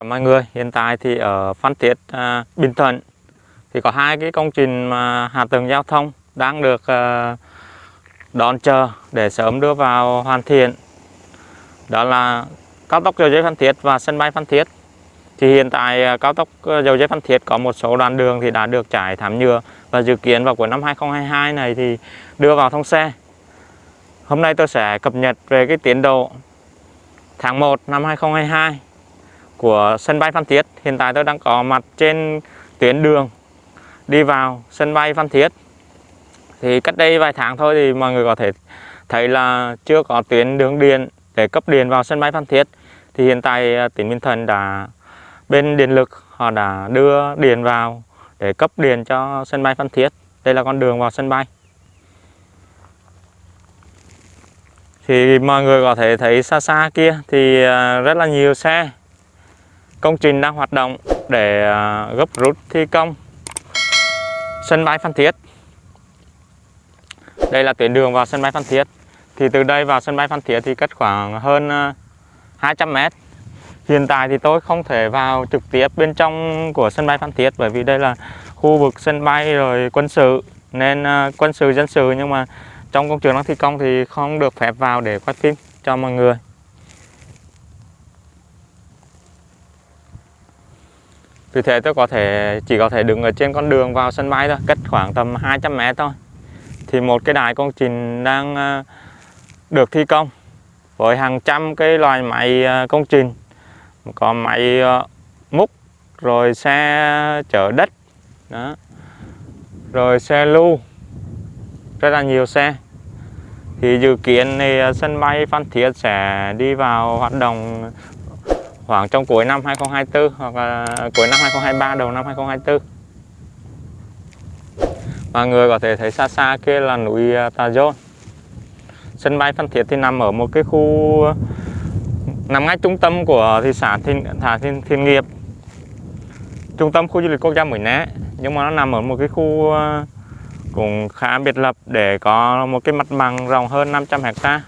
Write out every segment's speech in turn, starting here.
Ờ, mọi người, hiện tại thì ở Phan Thiết, à, Bình Thuận thì có hai cái công trình mà hạ tầng giao thông đang được à, đón chờ để sớm đưa vào hoàn thiện. Đó là cao tốc dầu dây Phan Thiết và sân bay Phan Thiết. Thì hiện tại à, cao tốc dầu dây Phan Thiết có một số đoạn đường thì đã được trải thảm nhựa và dự kiến vào cuối năm 2022 này thì đưa vào thông xe. Hôm nay tôi sẽ cập nhật về cái tiến độ tháng 1 năm 2022 của sân bay Phan Thiết. Hiện tại tôi đang có mặt trên tuyến đường đi vào sân bay Phan Thiết. Thì cách đây vài tháng thôi thì mọi người có thể thấy là chưa có tuyến đường điện để cấp điện vào sân bay Phan Thiết. Thì hiện tại à, tỉnh Bình Thuận đã, bên điện lực họ đã đưa điện vào để cấp điện cho sân bay Phan Thiết. Đây là con đường vào sân bay. Thì mọi người có thể thấy xa xa kia thì à, rất là nhiều xe công trình đang hoạt động để à, gấp rút thi công sân bay Phan Thiết. Đây là tuyến đường vào sân bay Phan Thiết. Thì từ đây vào sân bay Phan Thiết thì cách khoảng hơn 200 à, mét. Hiện tại thì tôi không thể vào trực tiếp bên trong của sân bay Phan Thiết bởi vì đây là khu vực sân bay rồi quân sự nên à, quân sự dân sự nhưng mà trong công trường đang thi công thì không được phép vào để quay phim cho mọi người. Vì thế tôi có thể chỉ có thể đứng ở trên con đường vào sân bay thôi, cách khoảng tầm 200 mét thôi. Thì một cái đài công trình đang à, được thi công với hàng trăm cái loài máy à, công trình. Có máy à, múc, rồi xe chở đất, đó. rồi xe lưu, rất là nhiều xe. Thì dự kiến thì sân bay Phan Thiết sẽ đi vào hoạt động khoảng trong cuối năm 2024 hoặc là cuối năm 2023 đầu năm 2024 mọi người có thể thấy xa xa kia là núi Tajon. Tà Dôn. Sân bay Phan Thiết thì nằm ở một cái khu nằm ngay trung tâm của thị xã Thiên, Thả Thiên, Thiên Nghiệp. Trung tâm khu du lịch quốc gia Mũi Né nhưng mà nó nằm ở một cái khu à, cũng khá biệt lập để có một cái mặt bằng rộng hơn 500 hecta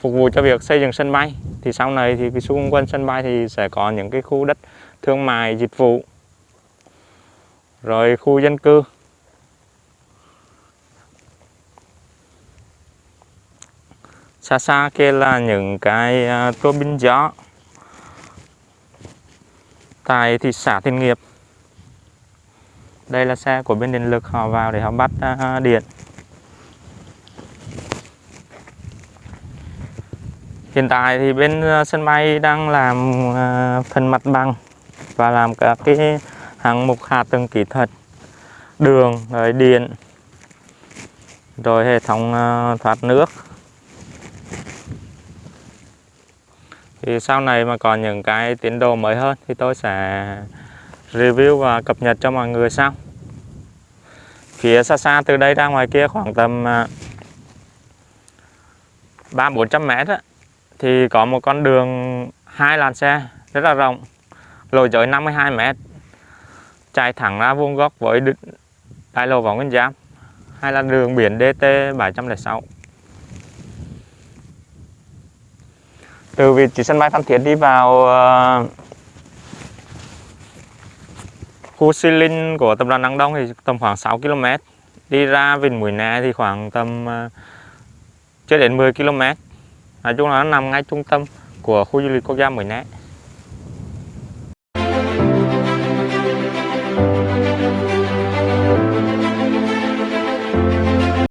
phục vụ cho việc xây dựng sân bay thì sau này thì cái xung quanh sân bay thì sẽ có những cái khu đất thương mại dịch vụ rồi khu dân cư. Xa xa kia là những cái à, uh, tua bin gió tại thị xã Thiên Nghiệp. Đây là xe của bên điện lực họ vào để họ bắt à, điện. Hiện tại thì bên ờ, sân bay đang làm ờ, phần mặt bằng và làm các cái hạng mục hạ tầng kỹ thuật đường rồi điện rồi hệ thống ờ, thoát nước. Thì sau này mà còn những cái tiến độ mới hơn thì tôi sẽ review và cập nhật cho mọi người sau. Phía xa xa từ đây ra ngoài kia khoảng tầm ba bốn trăm mét á, thì có một con đường hai làn xe rất là rộng lộ giới 52 m chạy thẳng ra vuông góc với đại lộ Võ Nguyên giáp, hay là đường biển DT 706 từ vị trí sân bay Phan Thiết đi vào uh, khu Xi Linh của tập đoàn Đăng Đông thì tầm khoảng 6 km đi ra Vịnh Mũi Né thì khoảng tầm uh, chưa đến 10 km nói chung là nó nằm ngay trung tâm của khu du lịch quốc gia Mũi Né